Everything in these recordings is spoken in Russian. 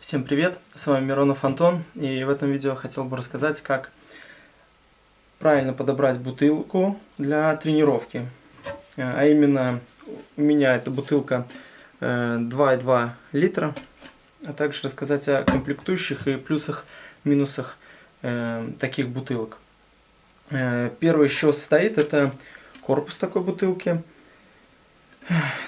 Всем привет, с вами Миронов Антон, и в этом видео хотел бы рассказать, как правильно подобрать бутылку для тренировки. А именно, у меня эта бутылка 2,2 э, литра, а также рассказать о комплектующих и плюсах, минусах э, таких бутылок. Э, первый, из чего состоит, это корпус такой бутылки.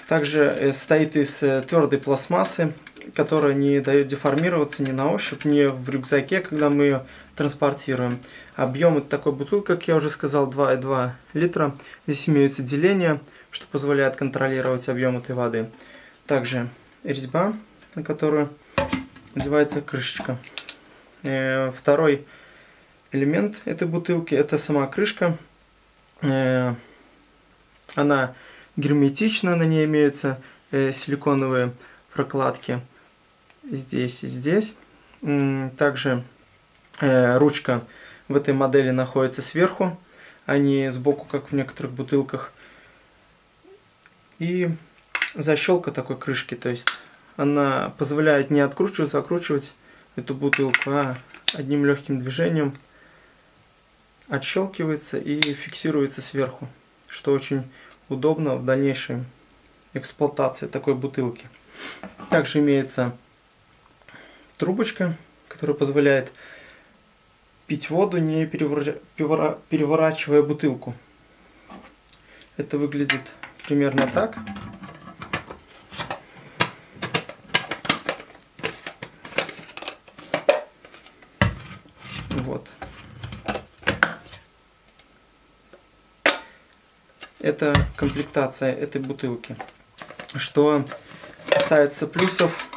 Также состоит из твердой пластмассы, которая не дает деформироваться ни на ощупь, ни в рюкзаке, когда мы ее транспортируем. Объем это такой бутылки, как я уже сказал, 2,2 литра. Здесь имеются деления, что позволяет контролировать объем этой воды. Также резьба, на которую надевается крышечка. Э, второй элемент этой бутылки это сама крышка. Э, она герметична, на ней имеются э, силиконовые прокладки здесь и здесь. Также э, ручка в этой модели находится сверху, а не сбоку, как в некоторых бутылках. И защелка такой крышки, то есть она позволяет не откручивать, закручивать эту бутылку, а одним легким движением отщелкивается и фиксируется сверху, что очень удобно в дальнейшей эксплуатации такой бутылки. Также имеется трубочка, которая позволяет пить воду, не переворачивая бутылку. Это выглядит примерно так. Вот. Это комплектация этой бутылки. Что касается плюсов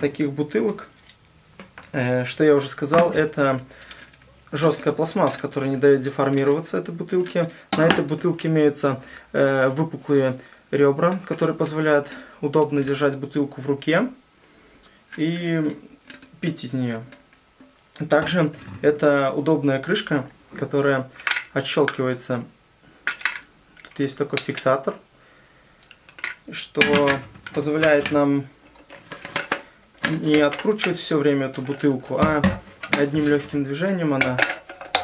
таких бутылок, э, что я уже сказал, это жесткая пластмасса, которая не дает деформироваться этой бутылке. На этой бутылке имеются э, выпуклые ребра, которые позволяют удобно держать бутылку в руке и пить из нее. Также это удобная крышка, которая отщелкивается. Тут есть такой фиксатор, что позволяет нам не откручивать все время эту бутылку, а одним легким движением она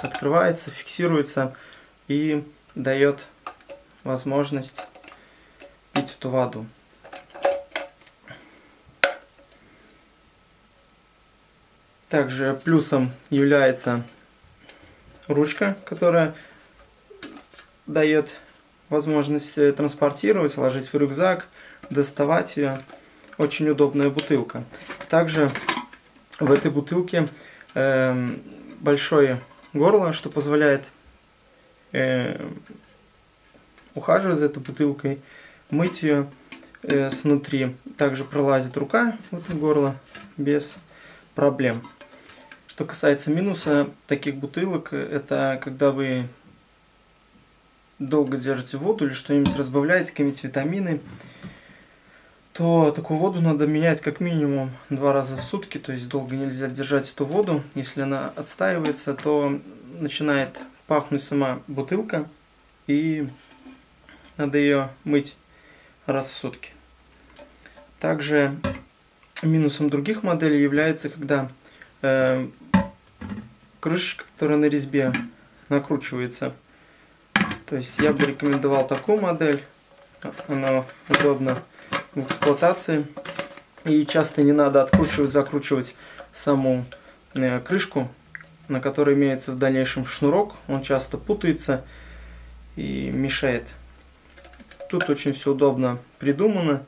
открывается, фиксируется и дает возможность пить эту воду. Также плюсом является ручка, которая дает возможность транспортировать, ложить в рюкзак, доставать ее очень удобная бутылка. Также в этой бутылке э, большое горло, что позволяет э, ухаживать за этой бутылкой, мыть ее э, снутри. Также пролазит рука в это горло без проблем. Что касается минуса таких бутылок, это когда вы долго держите воду или что-нибудь разбавляете, какие-нибудь витамины, то такую воду надо менять как минимум два раза в сутки, то есть долго нельзя держать эту воду. Если она отстаивается, то начинает пахнуть сама бутылка, и надо ее мыть раз в сутки. Также минусом других моделей является, когда э, крышечка, которая на резьбе, накручивается. То есть я бы рекомендовал такую модель, она удобна в эксплуатации. И часто не надо откручивать, закручивать саму э, крышку, на которой имеется в дальнейшем шнурок. Он часто путается и мешает. Тут очень все удобно придумано.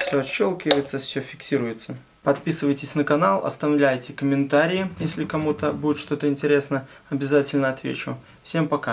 Все отщелкивается, все фиксируется. Подписывайтесь на канал, оставляйте комментарии, если кому-то будет что-то интересно, обязательно отвечу. Всем пока!